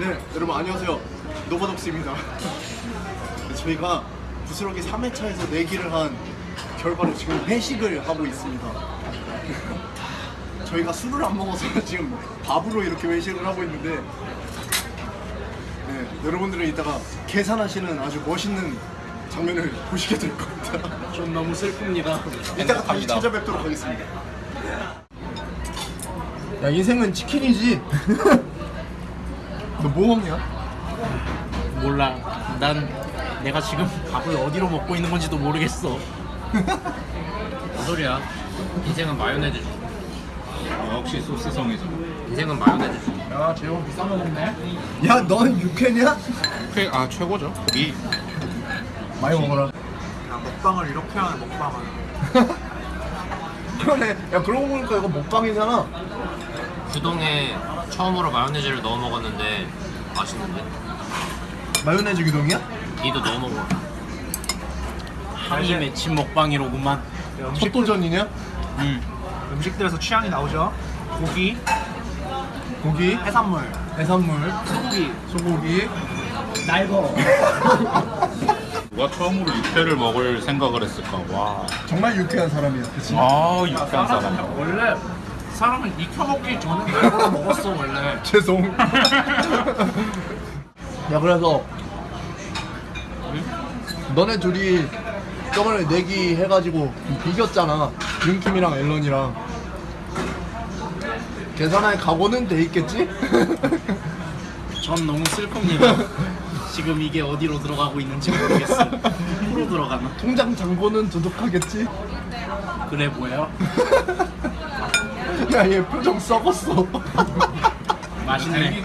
네, 여러분 안녕하세요. 노바독스입니다. 저희가 부스러기 3회차에서 내기를 한 결과로 지금 회식을 하고 있습니다. 저희가 술을 안 먹어서 지금 밥으로 이렇게 회식을 하고 있는데 네, 여러분들은 이따가 계산하시는 아주 멋있는 장면을 보시게 될 겁니다. 좀 너무 슬픕니다. 이따가 다시 찾아뵙도록 하겠습니다. 야 인생은 치킨이지. 너뭐 먹냐? 몰라. 난 내가 지금 밥을 어디로 먹고 있는 건지도 모르겠어. 무슨 소리야? 인생은 마요네즈 주. 역시 소스성이죠. 인생은 마요네즈 주. 야, 재원 비싼 거 먹네. 야, 넌 육회냐? 최, 아 최고죠. 고기. 많이 먹어라. 야, 먹방을 이렇게 하는 먹방을. 그러네. 야, 그러고 보니까 이거 먹방이잖아. 규동에 처음으로 마요네즈를 넣어 먹었는데 맛있는데? 마요네즈 규동이야? 니도 넣어 먹어. 향이 맺힌 먹방이로구만. 첫 도전이냐? 음. 음식들에서 취향이 나오죠. 고기, 고기, 해산물, 해산물, 소고기, 소고기. 날거. 누가 처음으로 육회를 먹을 생각을 했을까? 와. 정말 유쾌한 사람이야. 그치? 아 육회한 사람. 원래 사람은 익혀 먹기 전에 날거로 먹었어 원래. 죄송. 야, 그래서 너네 둘이 저번에 내기 해가지고 비겼잖아. 윤킴이랑 앨런이랑. 계산할 각오는 돼 있겠지? 전 너무 슬픕니다. 지금 이게 어디로 들어가고 있는지 모르겠어. 프로 들어가나? 통장 잔고는 두둑하겠지? 그래 보여? 야, 얘 표정 썩었어. 맛있네.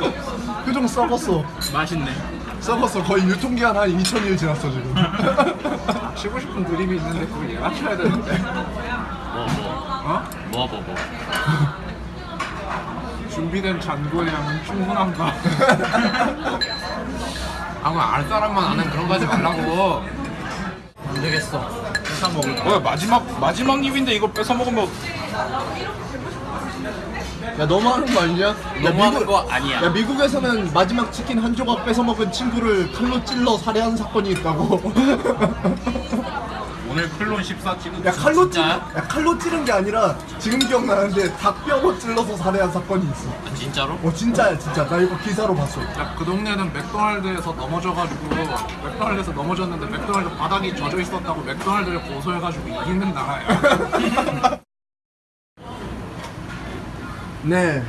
표정 썩었어. 맛있네. 썩었어. 거의 유통기한 한 2000일 지났어, 지금. 치고 싶은 드립이 있는데 그걸 쳐야 되는데. 뭐 뭐. 어? 뭐 뭐 뭐. 준비된 양은 충분한가? 아무 알 사람만 아는 그런 거 하지 말라고. 안 되겠어. 회사 먹을 거야. 뭐야 마지막 마지막 입인데 이걸 뺏어 먹으면 야, 너무하는 거 아니냐? 야, 너무하는 거 아니야. 야, 미국에서는 마지막 치킨 한 조각 뺏어 먹은 친구를 칼로 찔러 살해한 사건이 있다고. 오늘 클론 14 찍은. 야, 칼로 찔, 진짜야? 야, 칼로 찌른 게 아니라 지금 기억나는데 닭뼈로 찔러서 살해한 사건이 있어. 아, 진짜로? 어, 진짜야, 진짜. 나 이거 기사로 봤어. 야, 그 동네는 맥도날드에서 넘어져가지고 맥도날드에서 넘어졌는데 맥도날드 바닥이 젖어 있었다고 맥도날드를 고소해가지고 이기는 나라야. 네.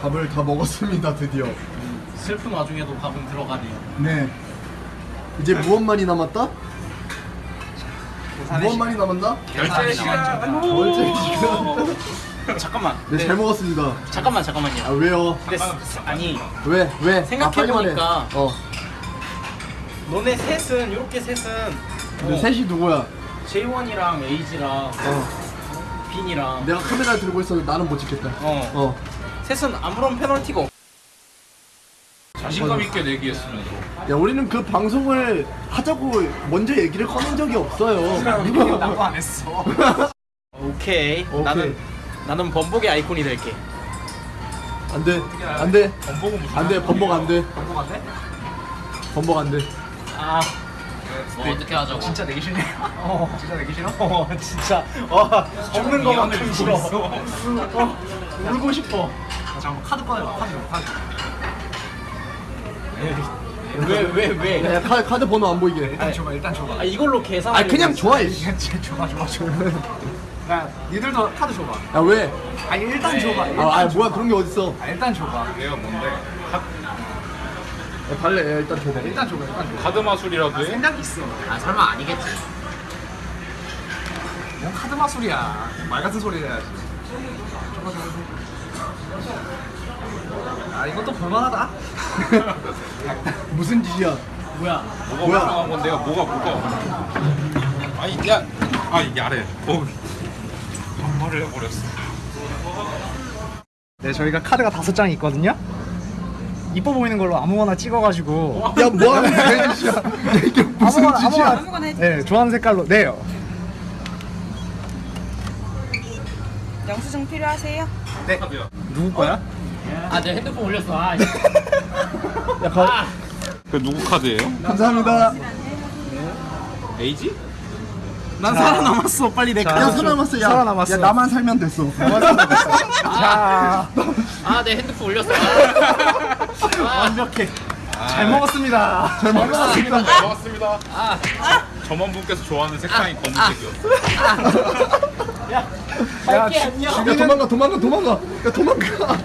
밥을 다 먹었습니다, 드디어. 슬픈 와중에도 밥은 들어가네요. 네. 이제 무엇만이 남았다? 무엇만이 남았나? 결제 시간. 월제 시간. 잠깐만. 네, 잘 먹었습니다. 잠깐만 아, 잠깐만요. 왜요? 근데 스- 아니 왜? 왜? 생각해보니까 아, 말해. 어. 너네 셋은 이렇게 셋은 근데 어, 셋이 누구야? J1이랑 에이지랑 어. 빈이랑 내가 카메라 들고 있어도 나는 못 찍겠다. 어 어. 셋은 아무런 페널티가 없. 자신감 있게 내기했으면서. 야, 우리는 그 방송을 하자고 먼저 얘기를 꺼낸 적이 없어요. 나도 안 했어. 오케이. 오케이. 나는 나는 번복의 아이콘이 될게. 안 돼. 안 돼. 번복은 무슨? 안 돼. 번복 안 돼. 번복 안 돼? 번복 안 돼. 아 뭐 어떻게 하자고. 진짜 내기 싫네. 어 진짜 내기 싫어? 어 진짜 어 죽는 거만큼 싫어. 어 울고 싶어. 아, 잠깐 카드 꺼내봐 카드 좀 카드. 왜 왜 왜? 야, 야, 카, 카드 번호 안 보이게. 일단 줘봐 일단 줘봐. 아 이걸로 계산. 아, 그냥 좋아. 줘봐 줘봐 줘봐. 야 니들도 카드 줘봐. 야, 왜? 아 일단 줘봐. 일단 아, 아 줘봐. 뭐야. 그런 게 어딨어. 아 일단 줘봐. 얘가 뭔데? 야, 발레. 야, 일단 줘봐. 일단 줘봐 일단 줘봐. 카드 마술이라도 해? 생각 있어. 아 설마 아니겠지. 뭔 카드 마술이야. 말 같은 소리 해야지. 줘봐 줘봐 줘봐. 아 이것도 볼만하다. 무슨 짓이야? 뭐야? 뭐가 뭐야? 올라간 건 내가 뭐가 뭐가? 아니 야, 아 야래. 어. 반말을 해버렸어. 네, 저희가 카드가 다섯 장이 있거든요. 이뻐 보이는 걸로 아무거나 찍어가지고 야, 뭐 하는 거야, 짓이야? 야, 이게 무슨 아무거나 짓이야? 아무거나 네, 좋아하는 색깔로 네요. 영수증 필요하세요? 카드야. 누구 거야? 아, 내 핸드폰 올렸어. 아, 씨. 야, 가, 아, 그 누구 카드예요? 감사합니다. 에이지? 난 살아남았어. 빨리 내 자, 카드 줘. 살아남았어. 야, 살아남았어. 야 나만 살면 됐어. 자, 아, 내 핸드폰 올렸어. 아, 완벽해. 잘 먹었습니다. 잘 먹었습니다. 잘 먹었습니다. 아, 점원 분께서 좋아하는 색상이 검은색이었어. 야, 야 도망가 도망가 도망가. 야 도망가.